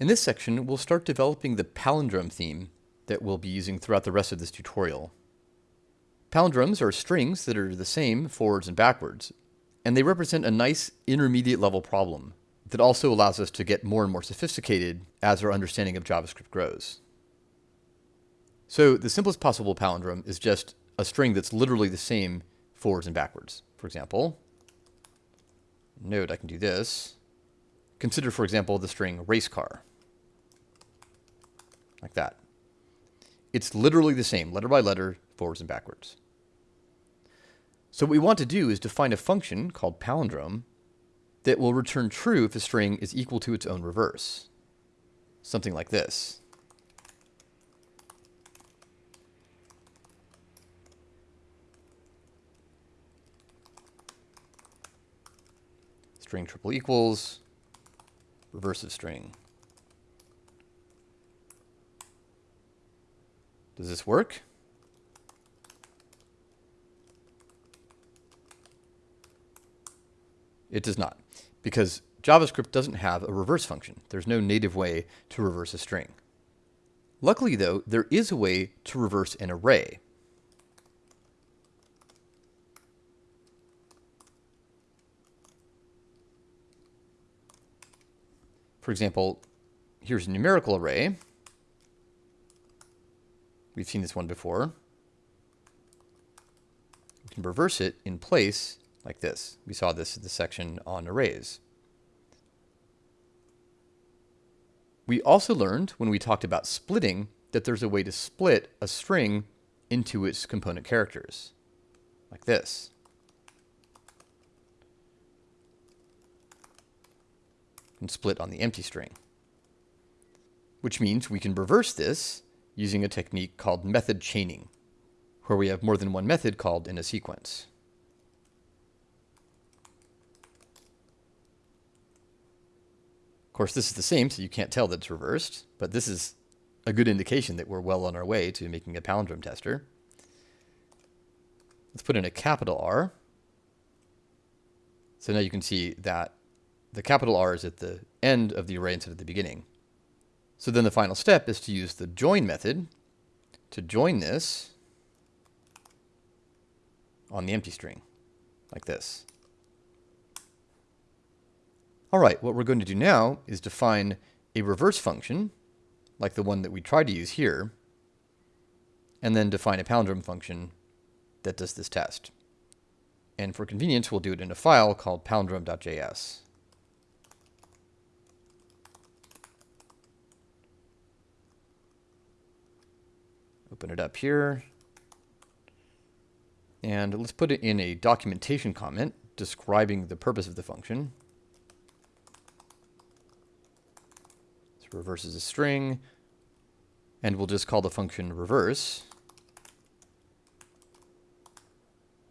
In this section, we'll start developing the palindrome theme that we'll be using throughout the rest of this tutorial. Palindromes are strings that are the same forwards and backwards, and they represent a nice intermediate level problem that also allows us to get more and more sophisticated as our understanding of JavaScript grows. So the simplest possible palindrome is just a string that's literally the same forwards and backwards. For example, note I can do this. Consider, for example, the string race car. Like that. It's literally the same, letter by letter, forwards and backwards. So what we want to do is define a function called palindrome that will return true if a string is equal to its own reverse. Something like this. String triple equals, reverse of string. Does this work? It does not, because JavaScript doesn't have a reverse function. There's no native way to reverse a string. Luckily, though, there is a way to reverse an array. For example, here's a numerical array. We've seen this one before. We can reverse it in place like this. We saw this in the section on arrays. We also learned when we talked about splitting that there's a way to split a string into its component characters, like this. And split on the empty string. Which means we can reverse this using a technique called method chaining, where we have more than one method called in a sequence. Of course, this is the same, so you can't tell that it's reversed, but this is a good indication that we're well on our way to making a palindrome tester. Let's put in a capital R. So now you can see that the capital R is at the end of the array instead of the beginning. So then the final step is to use the join method to join this on the empty string, like this. All right, what we're going to do now is define a reverse function, like the one that we tried to use here, and then define a palindrome function that does this test. And for convenience, we'll do it in a file called palindrome.js. Open it up here. And let's put it in a documentation comment describing the purpose of the function. reverses a string, and we'll just call the function reverse.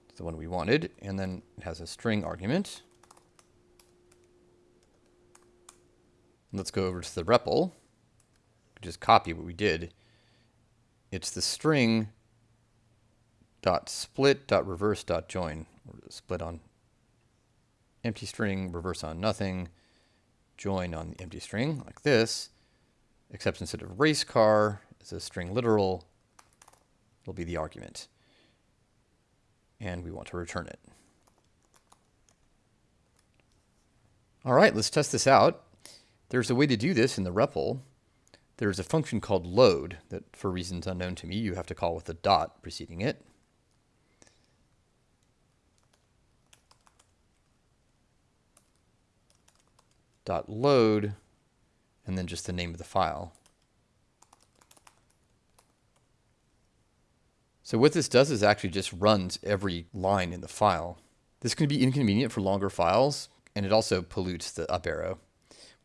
It's the one we wanted, and then it has a string argument. Let's go over to the REPL. Just copy what we did. It's the string dot split dot reverse dot join. Split on empty string, reverse on nothing join on the empty string like this, except instead of race car, it's a string literal, it'll be the argument. And we want to return it. All right, let's test this out. There's a way to do this in the REPL. There's a function called load that, for reasons unknown to me, you have to call with a dot preceding it. dot load, and then just the name of the file. So what this does is actually just runs every line in the file. This can be inconvenient for longer files, and it also pollutes the up arrow,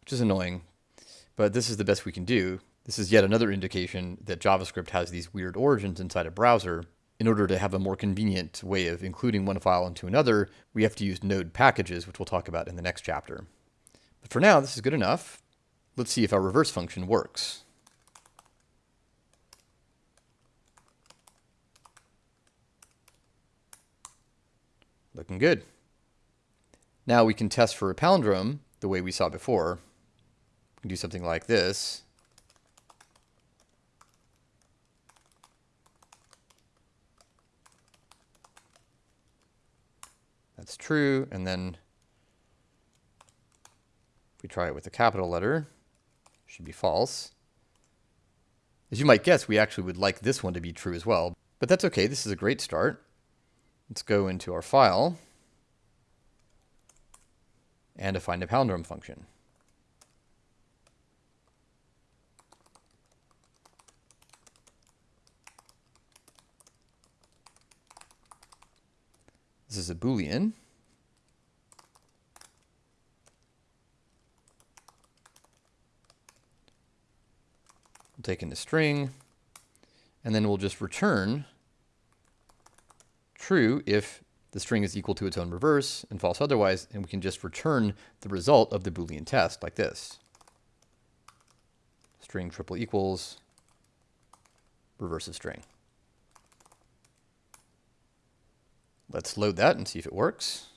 which is annoying, but this is the best we can do. This is yet another indication that JavaScript has these weird origins inside a browser. In order to have a more convenient way of including one file into another, we have to use node packages, which we'll talk about in the next chapter. But for now, this is good enough. Let's see if our reverse function works. Looking good. Now we can test for a palindrome the way we saw before. We can do something like this. That's true. And then if we try it with a capital letter, should be false. As you might guess, we actually would like this one to be true as well, but that's okay. This is a great start. Let's go into our file and define a palindrome function. This is a Boolean. We'll take in the string, and then we'll just return true if the string is equal to its own reverse and false otherwise, and we can just return the result of the Boolean test like this. String triple equals reverse of string. Let's load that and see if it works.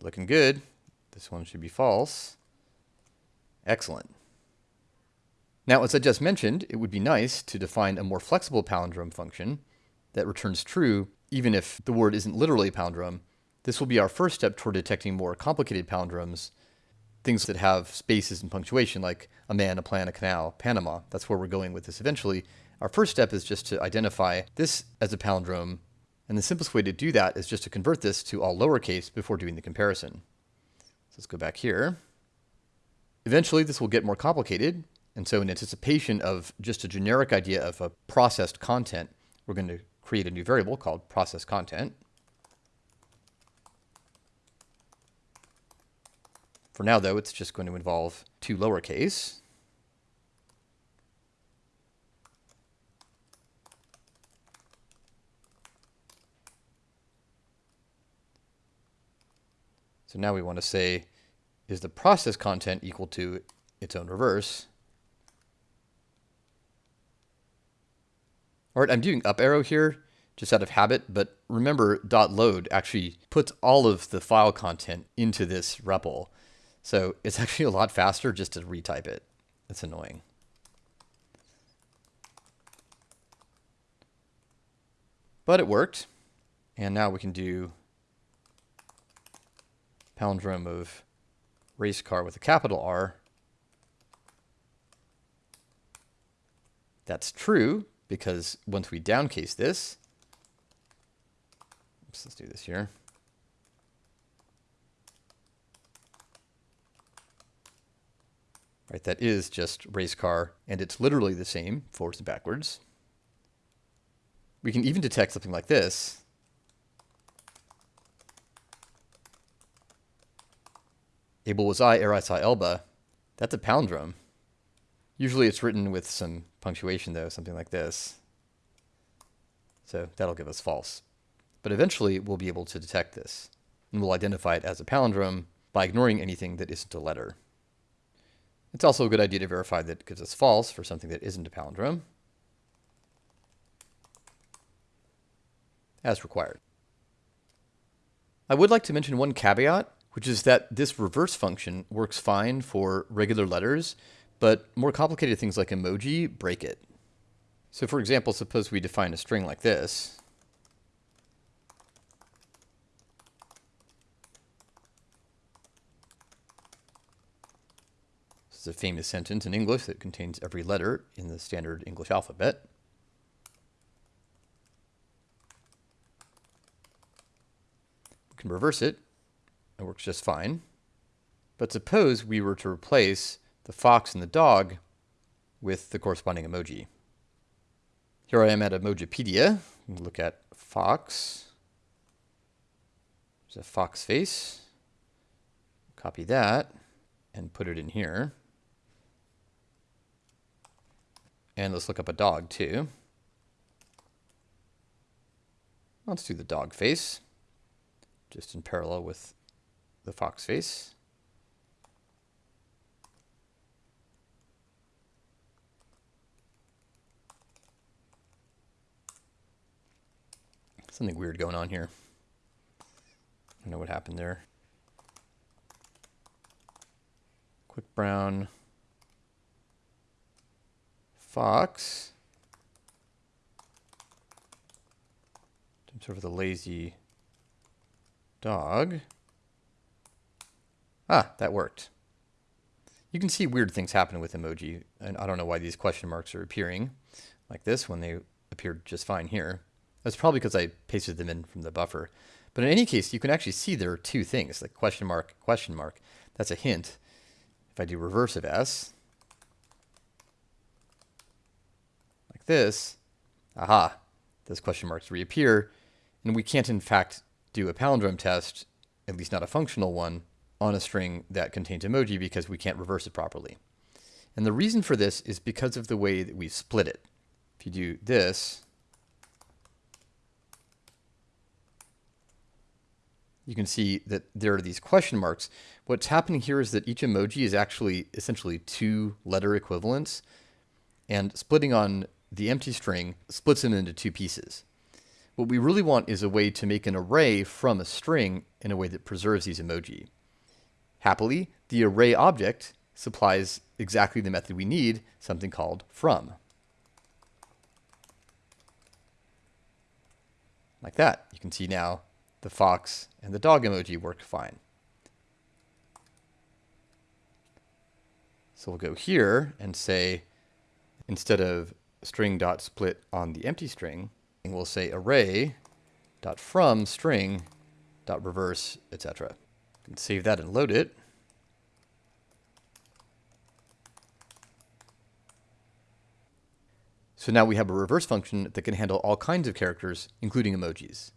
Looking good. This one should be false. Excellent. Now, as I just mentioned, it would be nice to define a more flexible palindrome function that returns true even if the word isn't literally a palindrome. This will be our first step toward detecting more complicated palindromes, things that have spaces and punctuation like a man, a plan, a canal, Panama. That's where we're going with this eventually. Our first step is just to identify this as a palindrome and the simplest way to do that is just to convert this to all lowercase before doing the comparison. So let's go back here. Eventually, this will get more complicated. And so in anticipation of just a generic idea of a processed content, we're going to create a new variable called process content. For now, though, it's just going to involve to lowercase. So now we want to say, is the process content equal to its own reverse? All right, I'm doing up arrow here just out of habit, but remember dot .load actually puts all of the file content into this REPL. So it's actually a lot faster just to retype it. It's annoying. But it worked. And now we can do palindrome of race car with a capital R. That's true because once we downcase this, oops, let's do this here. Right, that is just race car, and it's literally the same forwards and backwards. We can even detect something like this. Able was I, ere I saw Elba. That's a palindrome. Usually it's written with some punctuation, though, something like this. So that'll give us false. But eventually we'll be able to detect this, and we'll identify it as a palindrome by ignoring anything that isn't a letter. It's also a good idea to verify that it gives us false for something that isn't a palindrome, as required. I would like to mention one caveat which is that this reverse function works fine for regular letters, but more complicated things like emoji break it. So for example, suppose we define a string like this. This is a famous sentence in English that contains every letter in the standard English alphabet. We can reverse it it works just fine. But suppose we were to replace the fox and the dog with the corresponding emoji. Here I am at Emojipedia. Look at fox. There's a fox face. Copy that and put it in here. And let's look up a dog too. Let's do the dog face, just in parallel with the fox face. Something weird going on here. I don't know what happened there. Quick brown. Fox. Sort of the lazy dog. Ah, that worked. You can see weird things happening with emoji, and I don't know why these question marks are appearing like this when they appeared just fine here. That's probably because I pasted them in from the buffer. But in any case, you can actually see there are two things, like question mark, question mark. That's a hint. If I do reverse of S, this, aha, those question marks reappear, and we can't, in fact, do a palindrome test, at least not a functional one, on a string that contains emoji because we can't reverse it properly. And the reason for this is because of the way that we split it. If you do this, you can see that there are these question marks. What's happening here is that each emoji is actually essentially two letter equivalents, and splitting on the empty string splits it into two pieces. What we really want is a way to make an array from a string in a way that preserves these emoji. Happily, the array object supplies exactly the method we need, something called from. Like that. You can see now the fox and the dog emoji work fine. So we'll go here and say, instead of string dot split on the empty string, and we'll say array dot from string dot reverse, etc. Save that and load it. So now we have a reverse function that can handle all kinds of characters, including emojis.